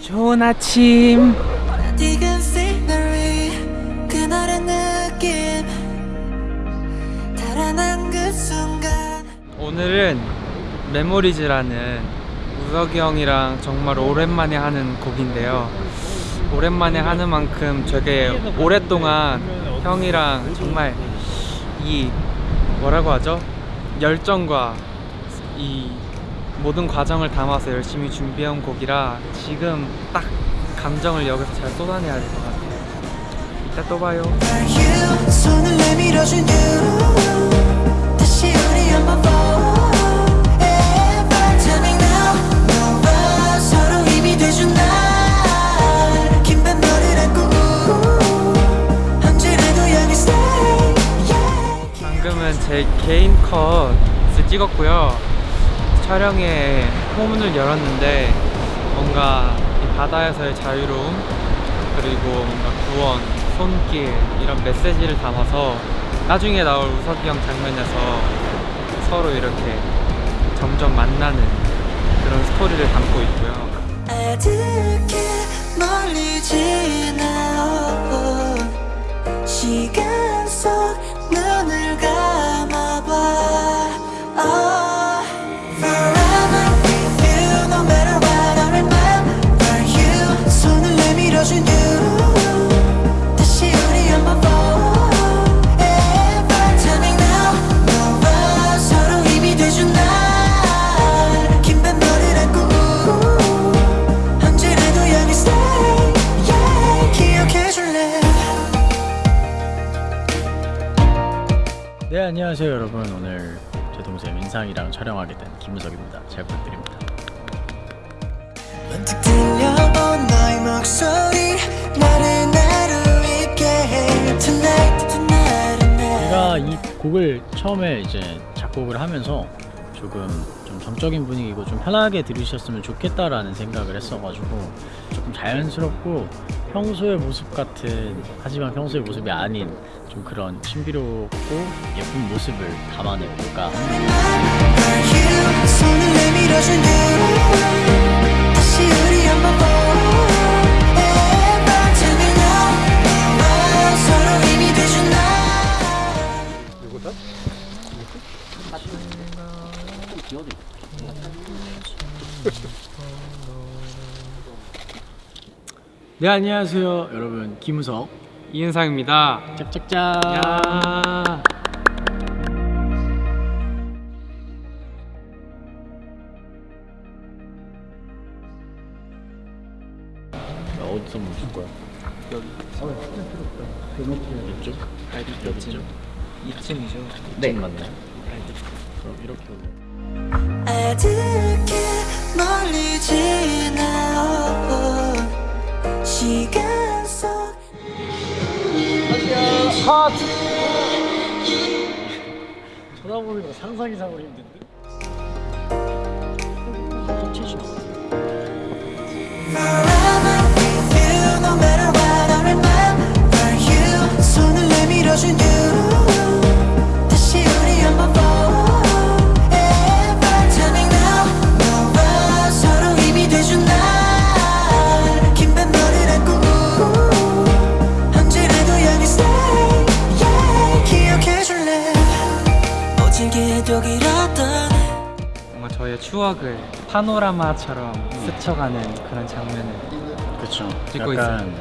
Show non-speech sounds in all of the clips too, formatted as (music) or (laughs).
좋은 아침. 그 오늘은 메모리즈라는 우석이 형이랑 정말 오랜만에 하는 곡인데요. 오랜만에 하는 만큼 되게 오랫동안 형이랑 정말 이 뭐라고 하죠? 열정과 이 모든 과정을 담아서 열심히 준비해온 곡이라 지금 딱 감정을 여기서 잘 쏟아내야 될 것 같아요. 이따 또 봐요. 방금은 제 개인 컷을 찍었고요 촬영에 포문을 열었는데 뭔가 이 바다에서의 자유로움 그리고 뭔가 구원, 손길 이런 메시지를 담아서 나중에 나올 우석이 형 장면에서 서로 이렇게 점점 만나는 그런 스토리를 담고 있고요. 시간 속 눈을 민상이랑 촬영하게 된 김우석입니다. 잘 부탁드립니다. 제가 이 곡을 처음에 이제 작곡을 하면서 조금 좀 정적인 분위기고 좀 편하게 들으셨으면 좋겠다라는 생각을 했어가지고 조금 자연스럽고 평소의 모습 같은 하지만 평소의 모습이 아닌 좀 그런 신비롭고 예쁜 모습을 담아내볼까 합니다 (laughs) 네 안녕하세요 여러분. 김우석. 이은상입니다. 짝짝짝 시간 속 쳐다보는 거 상상 이상으로 힘든데? no 파노라마처럼 스쳐가는 그런 장면을 그쵸. 찍고 약간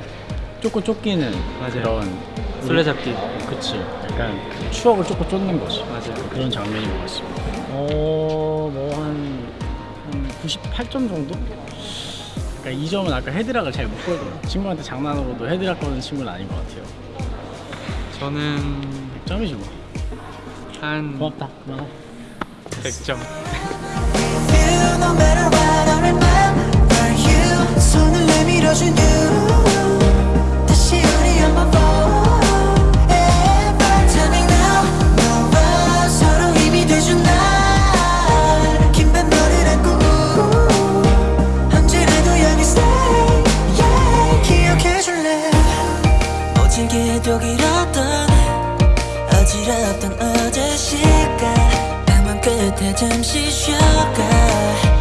쫓고 쫓기는 맞아요. 그런 술래잡기 그치. 약간 그 추억을 쫓고 쫓는 거지. 맞아요 그런 장면인 것 같습니다. 어, 뭐한 한 98점 정도? 그러니까 이 점은 아까 헤드락을 잘 못 걸거든요. 친구한테 장난으로도 헤드락 거는 친구는 아닌 것 같아요. 저는 100점이지 뭐. 한 고맙다. 그만하. 100점 기 stay. Yeah 기억해줄래? 모질게도 길었던 어지럽던 어제 시간. 방문 끝에 잠시 쉬어가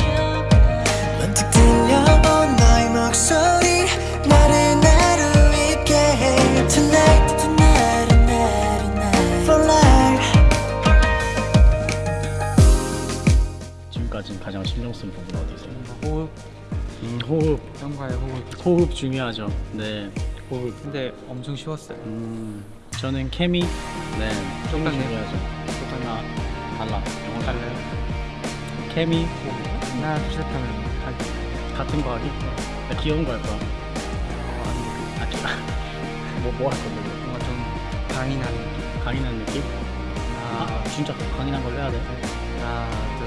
신경 쓴 부분 어디세요? 호흡, 음, 호흡. 형과의 호흡. 호흡 중요하죠. 네, 호흡. 근데 엄청 쉬웠어요. 음, 저는 케미. 네, 케미. 중요하죠. 하나 달라. 영어 달라요. 케미, 호흡. 하나, 둘, 셋 하면 하기. 같은 거 하기? 나 귀여운 거 할 거야. 어, 안 돼. 아, 귀. 뭐뭐 (laughs) 할 건데? 뭔가 좀 강인한 느낌. 강인한 느낌? 아, 하나, 진짜 강인한 걸로 해야 돼. 하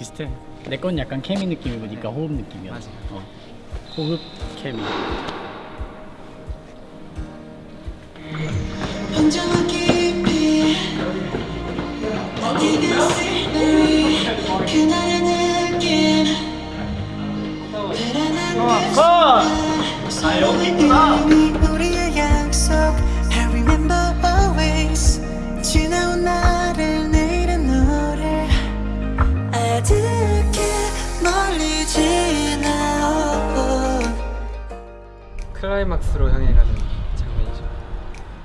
비슷해. 내 건 약간 케미 느낌이고 니가 호흡 느낌이야. 맞아. 어. 호흡 케미. 느낌 아 여기 있구나. 이미 우리의 약속 I remember always 지나온 나 클라이막스로 향해 가는 장면이죠.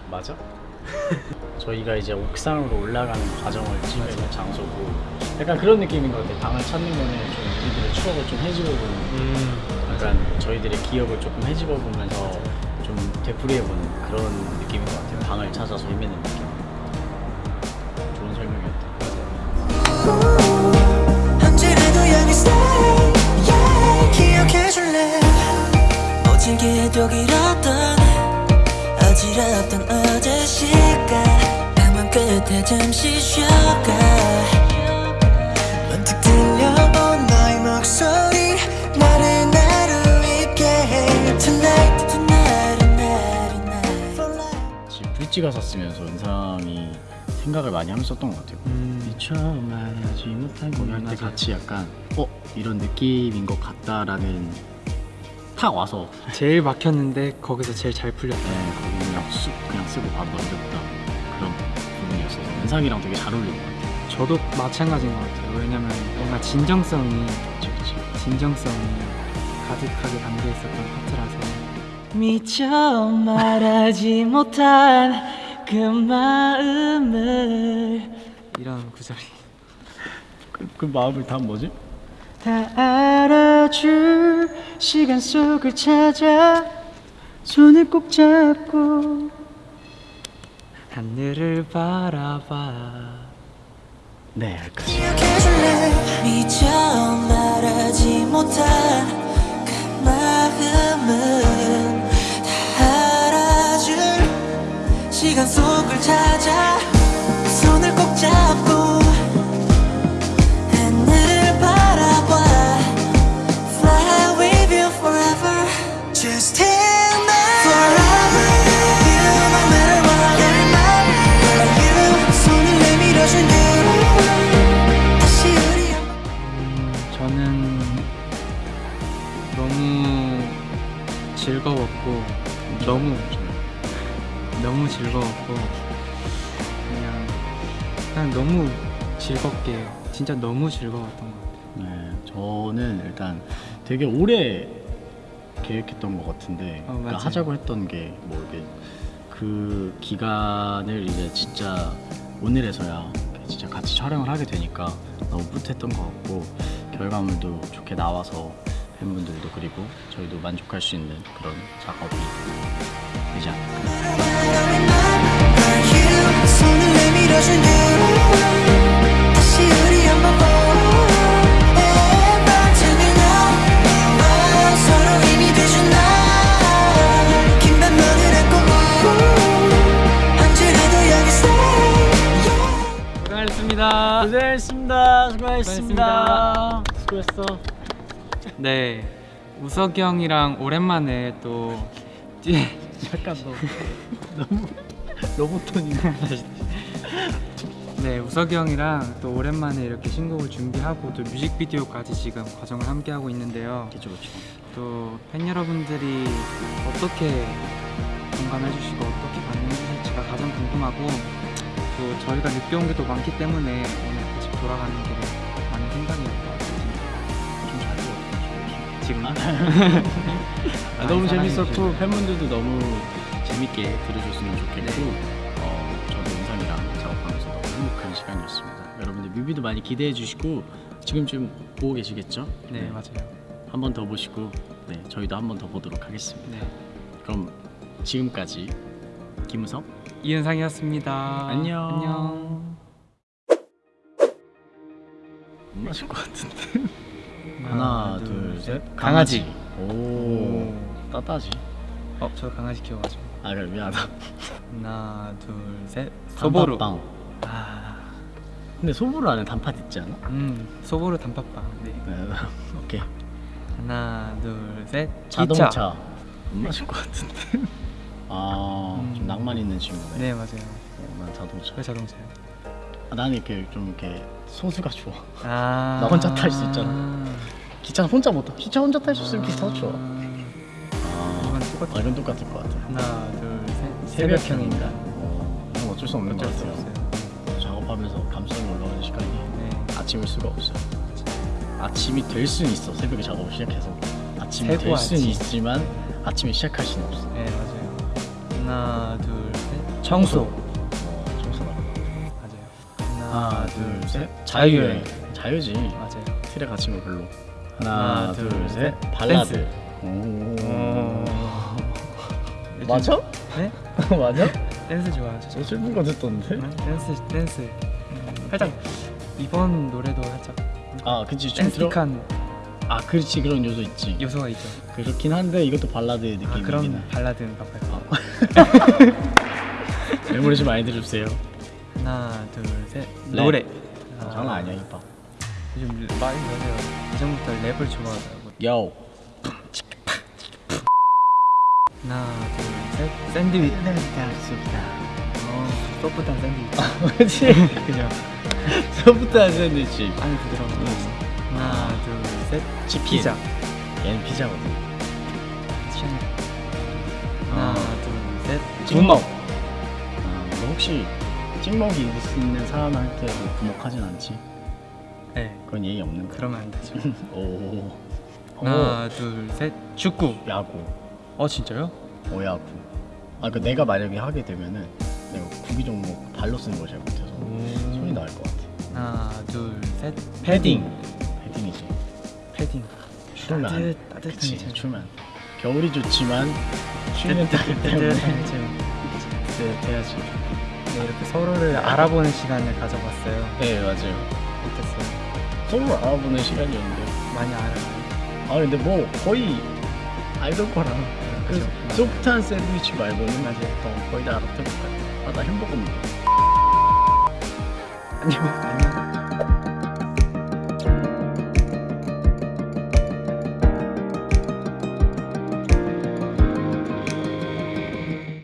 맞아? (laughs) 저희가 이제 옥상으로 올라가는 과정을 찍는 장소고 약간 그런 느낌인 것 같아요. 방을 찾는 거는 좀 우리들의 추억을 좀 헤집어보는 음, 약간 저희들의 기억을 조금 헤집어보면서 좀 되풀이해보는 그런 느낌인 것 같아요. 방을 찾아서 헤매는 느낌. 좋은 설명이었다. 언제라 모질게도 길었던 어지럽던 어제 시간. 방문 끝에 잠시 쉬어가. 문득 들려온 너의 목소리 나를 나루 있게 해. Tonight Tonight Tonight Tonight. For life. 지금 브릿지가 샀으면서 은상이 생각을 많이 하면서 썼던 것 같아요. 음, 미처 말하지 못한 거기 할때 맞아요. 같이 약간 어? 이런 느낌인 것 같다라는 탁 와서 제일 막혔는데 거기서 제일 잘 풀렸다. 네, 거기 그냥 쑥 그냥 쓰고 바로 넘겼다 그런 부분이었어서 은상이랑 되게 잘 어울리는 것 같아요. 저도 마찬가지인 것 같아요. 왜냐면 뭔가 진정성이. 진정성이 가득하게 담겨 있었던 파트라서 미처 말하지 못한 그 마음을 이런 구절이 그, 그 마음을 다 뭐지? 다 알아줄 시간 속을 찾아 손을 꼭 잡고 하늘을 바라봐. 네그 알아줄 시간 속을 찾아 손을 꼭 잡고 즐겁게 진짜 너무 즐거웠던 것 같아요. 네, 저는 일단 되게 오래 계획했던 것 같은데 어, 그러니까. 하자고 했던 게 뭐 이게 그 기간을 이제 진짜 오늘에서야 진짜 같이 촬영을 하게 되니까 너무 뿌듯했던 것 같고 결과물도 좋게 나와서 팬분들도 그리고 저희도 만족할 수 있는 그런 작업이 되지 않을까 수고하셨습니다. 수고했어. 네, 우석이 형이랑 오랜만에 또 약간 너 (laughs) 너무 로봇톤이네 네, 우석이 형이랑 또 오랜만에 이렇게 신곡을 준비하고 또 뮤직비디오까지 지금 과정을 함께 하고 있는데요. 그쵸 그쵸. 또팬 여러분들이 어떻게 공감해 주시고 어떻게 반응해 주실지가 가장 궁금하고 또 저희가 늦게 온게 또 많기 때문에 오늘 집 돌아가는 길에 지금 (laughs) 아, 너무 많이 재밌었고 사랑해주셔서. 팬분들도 너무 재밌게 들으셨으면 좋겠고 네. 어, 저도 은상이랑 작업하면서 너무 행복한 시간이었습니다. 여러분들 뮤비도 많이 기대해 주시고 지금쯤 보고 계시겠죠? 네, 맞아요. 한 번 더 보시고 네 저희도 한 번 더 보도록 하겠습니다. 네. 그럼 지금까지 김우석 이은상이었습니다. 안녕. 안녕. 못 마실 것 같은데. (laughs) 하나, 둘, 셋. 강아지. 오, 따따지. 어, 저 강아지 키워가지고. 아 그래 미안하다. 하나, 둘, 셋. 소보루. 단팥빵. 아, 근데 소보루 안에 단팥 있지 않아? 음, 소보루 단팥빵. 네. 네. (laughs) 오케이. 하나, 둘, 셋. 자동차. 기차. 못 마실 것 같은데. (laughs) 아, 좀 음. 낭만 있는 친구네. 네, 맞아요. 어, 난 자동차. 왜 자동차요? 아, 나는 이렇게 좀 이렇게 소수가 좋아. 아, (laughs) 나 혼자 탈 수 있잖아. 기차는 혼자 못 타. 기차 혼자 탈 수 있으면 기차 좋아. 아, 똑같아. 아, 이건 똑같을 것 같아. 하나, 둘, 셋. 새벽형 새벽형 인간. 어, 이건 어쩔 수 없는 것 어쩔 수 같아요. 없어요. 작업하면서 감성이 올라오는 시간이 네. 아침일 수가 없어요. 아침이 될 수는 있어. 새벽에 작업을 시작해서 아침이 될 수는 아침. 있지만 아침에 시작할 수는 없어. 네, 맞아요. 하나, 둘, 셋. 청소. 어. 하나, 둘, 셋. 자유여행. 자유지. 맞아요. 틀에 갇힌 거 별로. 하나, 하나, 둘, 둘, 셋. 셋. 발라드. 오. 맞아? 네? (laughs) 맞아? 댄스 좋아하죠. 저 슬픈 거 듣던데? 응? 댄스, 댄스. 음, 살짝 이번 노래도 살짝 아, 그치. 좀. 댄스틱한 아, 그렇지. 그런 요소 있지. 요소가 있죠. 그렇긴 한데 이것도 발라드 느낌이긴 아, 해. 그런 발라드인가 봐요. 메모리 좀 많이 들어주세요. 하나, 둘, 셋. 랩. 노래. 아, 장난 아니야, 힙합. 요즘 많이 노래요. 이전부터 랩을 좋아하더라고. 요. 하나, 둘, 셋. 샌드위치. 어, 소프트한 샌드위치. 그치? (laughs) 그죠? 소프트한 샌드위치. 안에 부드러운 거. 하나, 둘, 셋. 치킨. 피자. 얘는 피자거든. 아. 하나, 둘, 셋. 찍먹. 아, 너 혹시 찍먹이 있는 사람한테 뭐 부먹하진 않지? 네. 그건 예의 없는 거. 그러면 안 되죠. (laughs) 오. 하나, 둘, 셋. 축구. 오. 야구. 어, 진짜요? 오야구. 아, 그 내가 만약에 하게 되면은 내가 구기 종목 발로 쓰는 걸 잘 못해서 손이 나을 것 같아. 하나, 둘, 셋. 패딩. 패딩이지. 패딩. 추우면 안 따뜻, 따뜻한 그치, 책. 추우면 겨울이 좋지만 추위는 따기 때문에 따뜻한 책. 네, 돼야지. 네, 이렇게 서로를 알아보는 시간을 가져봤어요. 네, 맞아요. 어땠어요? 서로 알아보는 시간이었는데. 많이 알아요. 아, 근데 뭐 거의 아이돌 거랑 그 그쵸. 소프트한 샌드위치 말고는. 어, 거의 다 알아듣을 것 같아. 아, 나 햄버거 먹어. 안녕. 안녕.